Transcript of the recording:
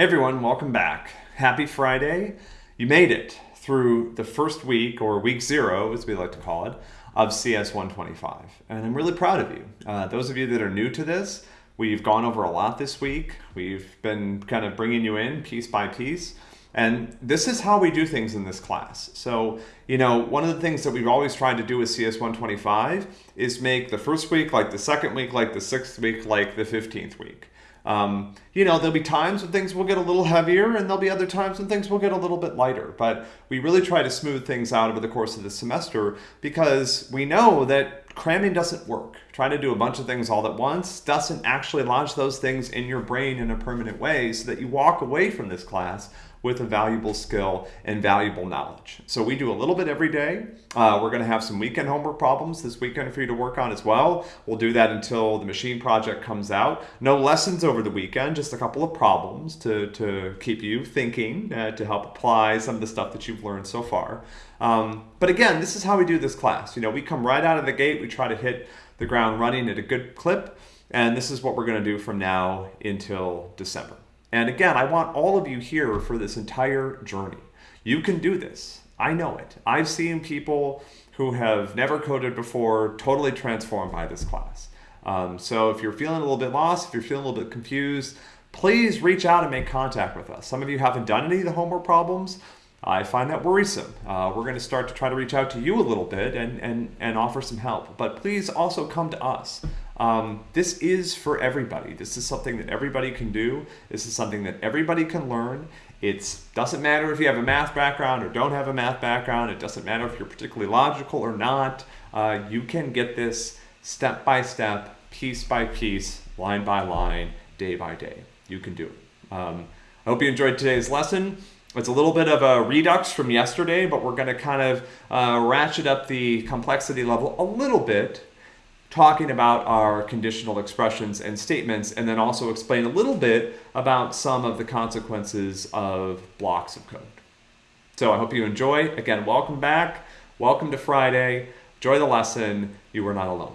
Everyone, welcome back. Happy Friday. You made it through the first week, or week zero as we like to call it, of CS 125. And I'm really proud of you. Uh, those of you that are new to this, we've gone over a lot this week. We've been kind of bringing you in piece by piece. And this is how we do things in this class. So, you know, one of the things that we've always tried to do with CS 125 is make the first week like the second week, like the sixth week, like the 15th week. Um, you know, there'll be times when things will get a little heavier and there'll be other times when things will get a little bit lighter. But we really try to smooth things out over the course of the semester because we know that cramming doesn't work. Trying to do a bunch of things all at once doesn't actually lodge those things in your brain in a permanent way so that you walk away from this class with a valuable skill and valuable knowledge. So we do a little bit every day. Uh, we're going to have some weekend homework problems this weekend for you to work on as well. We'll do that until the machine project comes out. No lessons over the weekend, just a couple of problems to, to keep you thinking, uh, to help apply some of the stuff that you've learned so far. Um, but again, this is how we do this class. You know, we come right out of the gate, we try to hit the ground running at a good clip, and this is what we're going to do from now until December. And again, I want all of you here for this entire journey. You can do this. I know it. I've seen people who have never coded before totally transformed by this class. Um, so if you're feeling a little bit lost, if you're feeling a little bit confused, please reach out and make contact with us. Some of you haven't done any of the homework problems. I find that worrisome. Uh, we're going to start to try to reach out to you a little bit and, and, and offer some help. But please also come to us. Um, this is for everybody. This is something that everybody can do. This is something that everybody can learn. It doesn't matter if you have a math background or don't have a math background. It doesn't matter if you're particularly logical or not. Uh, you can get this step by step, piece by piece, line by line, day by day. You can do it. Um, I hope you enjoyed today's lesson. It's a little bit of a redux from yesterday, but we're going to kind of uh, ratchet up the complexity level a little bit talking about our conditional expressions and statements, and then also explain a little bit about some of the consequences of blocks of code. So I hope you enjoy. Again, welcome back. Welcome to Friday. Enjoy the lesson. You are not alone.